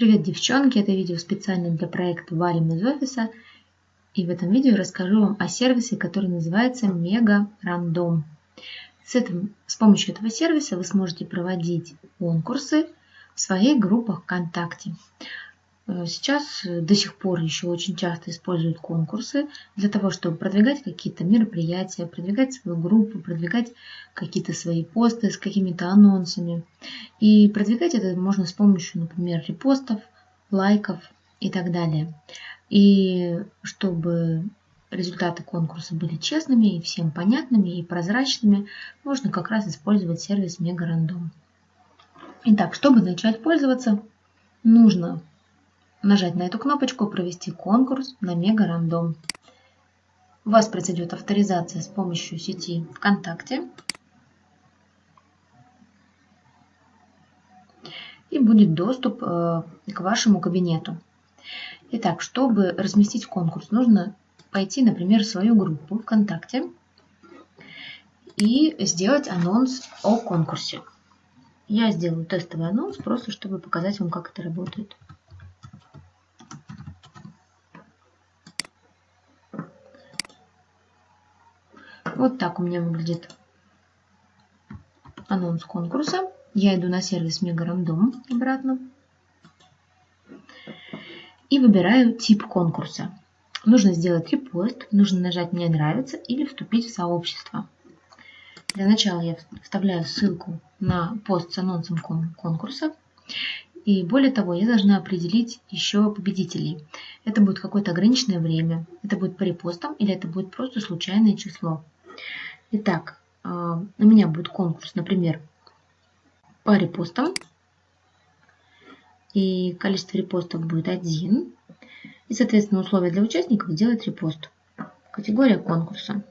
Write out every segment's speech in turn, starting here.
Привет, девчонки! Это видео специально для проекта «Валим из офиса». И в этом видео расскажу вам о сервисе, который называется Мега Рандом. С, этим, с помощью этого сервиса вы сможете проводить конкурсы в своих группах ВКонтакте. Э, сейчас э, до сих пор еще очень часто используют конкурсы для того, чтобы продвигать какие-то мероприятия, продвигать свою группу, продвигать какие-то свои посты с какими-то анонсами. И продвигать это можно с помощью, например, репостов, лайков и так далее. И чтобы результаты конкурса были честными и всем понятными и прозрачными, можно как раз использовать сервис Мегарандом. Итак, чтобы начать пользоваться, нужно нажать на эту кнопочку «Провести конкурс на Мега Рандом». У вас произойдет авторизация с помощью сети ВКонтакте. И будет доступ э, к вашему кабинету. Итак, чтобы разместить конкурс, нужно пойти, например, в свою группу ВКонтакте и сделать анонс о конкурсе. Я сделаю тестовый анонс, просто чтобы показать вам, как это работает. Вот так у меня выглядит анонс конкурса. Я иду на сервис Мегарандом обратно. И выбираю тип конкурса. Нужно сделать репост, нужно нажать «Мне нравится» или вступить в сообщество. Для начала я вставляю ссылку на пост с анонсом конкурса. И более того, я должна определить еще победителей. Это будет какое-то ограниченное время, это будет по репостам или это будет просто случайное число. Итак, а, у меня будет конкурс, например, по репостам. И количество репостов будет один. И, соответственно, условия для участников сделать репост. Категория конкурса.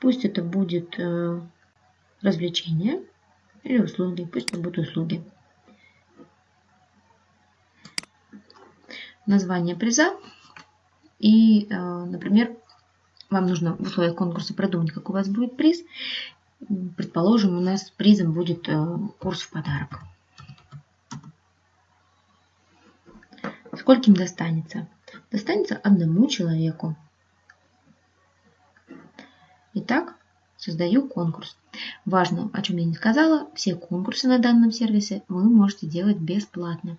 Пусть это будет э, развлечение или услуги. Пусть это будут услуги. Название приза. И, э, например, вам нужно в условиях конкурса продумать, какой у вас будет приз. Предположим, у нас призом будет э, курс в подарок. Скольким достанется? Достанется одному человеку. Итак, создаю конкурс. Важно, о чем я не сказала, все конкурсы на данном сервисе вы можете делать бесплатно.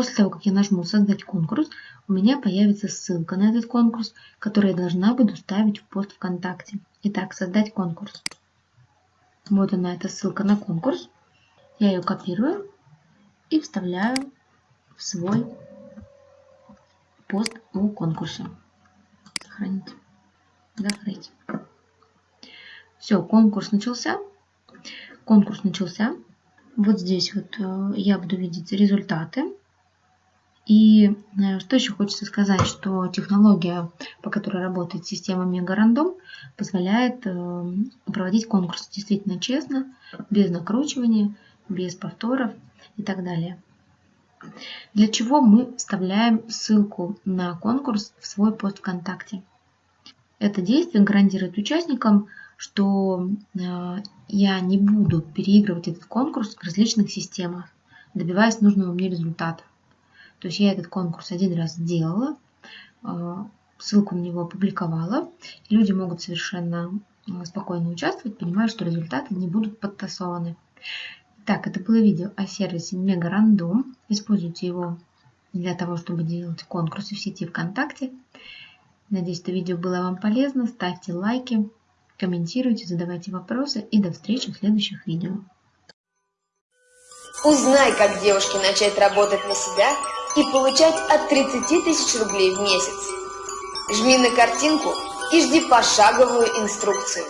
После того, как я нажму «Создать конкурс», у меня появится ссылка на этот конкурс, которую я должна буду ставить в пост ВКонтакте. Итак, «Создать конкурс». Вот она, эта ссылка на конкурс. Я ее копирую и вставляю в свой пост о конкурсе. Сохранить. Закрыть. Все, конкурс начался. Конкурс начался. Вот здесь вот э, я буду видеть результаты. И э, что еще хочется сказать, что технология, по которой работает система Мегарандом, позволяет э, проводить конкурсы действительно честно, без накручивания, без повторов и так далее. Для чего мы вставляем ссылку на конкурс в свой пост ВКонтакте? Это действие гарантирует участникам, что э, я не буду переигрывать этот конкурс в различных системах, добиваясь нужного мне результата. То есть я этот конкурс один раз сделала, а, ссылку на него опубликовала. Люди могут совершенно а, спокойно участвовать, понимая, что результаты не будут подтасованы. Так, это было видео о сервисе Мегарандом. Используйте его для того, чтобы делать конкурсы в сети ВКонтакте. Надеюсь, это видео было вам полезно. Ставьте лайки, комментируйте, задавайте вопросы и до встречи в следующих видео. Узнай, как девушке начать работать на себя и получать от 30 тысяч рублей в месяц. Жми на картинку и жди пошаговую инструкцию.